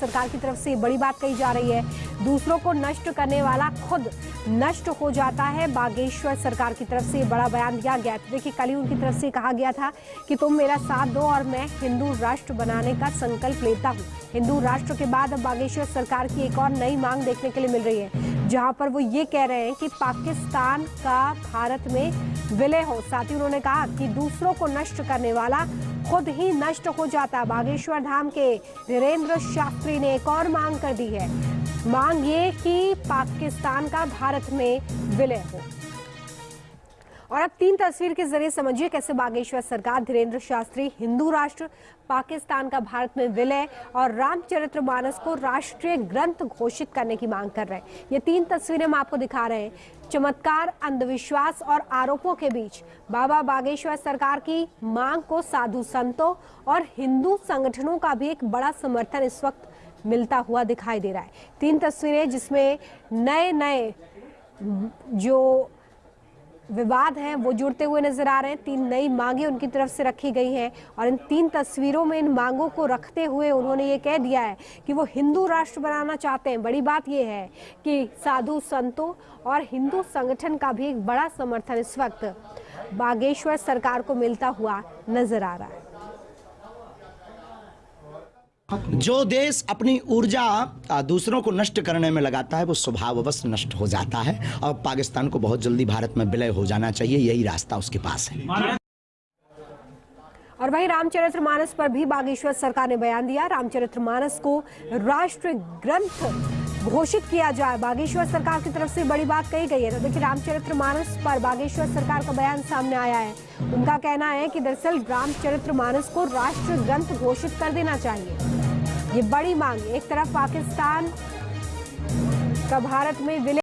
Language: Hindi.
सरकार की तरफ़ से बड़ी बात कही जा रही है। दूसरों को नष्ट करने वाला खुद नष्ट हो जाता है। बागेश्वर सरकार की तरफ़ से बड़ा बयान दिया गया देखिए, कल ही उनकी तरफ़ से कहा गया था कि तुम मेरा साथ दो और मैं हिंदू राष्ट्र बनाने का संकल्प लेता हूँ। हिंदू राष्ट्र के बाद अब बागेश्वर सरकार की एक और नई मांग देखने के लिए मिल रही है। जहाँ पर वो ये कह रहे हैं कि पाकिस्तान का भारत में विलय हो। साथ ही उन्होंने कहा कि दूसरों को नष्ट करने वाला खुद ही नष्ट हो जाता बागेश्वर धाम के धीरेन्द्र शास्त्री ने एक और मांग कर दी है। मांग ये कि पाकिस्तान का भारत में विलय हो। और अब तीन तस्वीर के ज़रिए समझिए कैसे बागेश्वर सरकार, धीरेन्द्र शास्त्री, हिंदू राष्ट्र, पाकिस्तान का भारत में विलय और रामचरित्र मानस को राष्ट्रीय ग्रंथ घोषित करने की मांग कर रहे हैं। ये तीन तस्वीरें हम आपको दिखा रहे हैं। चमत्कार, अंधविश्वास और आरोपों के बीच बाबा बागेश्वर सरकार की मांग को साधु संतों और हिंदू संगठनों का भी एक बड़ा समर्थन इस वक्त मिलता हुआ दिखाई दे रहा है। तीन तस्वीरें जिसमें नए नए जो विवाद हैं, वो जुड़ते हुए नज़र आ रहे हैं। तीन नई मांगे उनकी तरफ़ से रखी गई हैं और इन तीन तस्वीरों में इन मांगों को रखते हुए उन्होंने ये कह दिया है कि वो हिंदू राष्ट्र बनाना चाहते हैं। बड़ी बात ये है कि साधु संतों और हिंदू संगठन का भी एक बड़ा समर्थन इस वक्त बागेश्वर सरकार को मिलता हुआ नज़र आ रहा है। जो देश अपनी ऊर्जा दूसरों को नष्ट करने में लगाता है, वो स्वभाववश नष्ट हो जाता है। और पाकिस्तान को बहुत जल्दी भारत में विलय हो जाना चाहिए, यही रास्ता उसके पास है। और वहीं रामचरित्र मानस पर भी बागेश्वर सरकार ने बयान दिया। रामचरित्र मानस को राष्ट्र ग्रंथ घोषित किया जाए। बागेश्वर सरकार की तरफ़ से बड़ी बात कही गई है। तो देखिए, रामचरित्र मानस पर बागेश्वर सरकार का बयान सामने आया है। उनका कहना है कि दरअसल रामचरित्र मानस को राष्ट्र ग्रंथ घोषित कर देना चाहिए। ये बड़ी मांग एक तरफ़ पाकिस्तान का भारत में विलय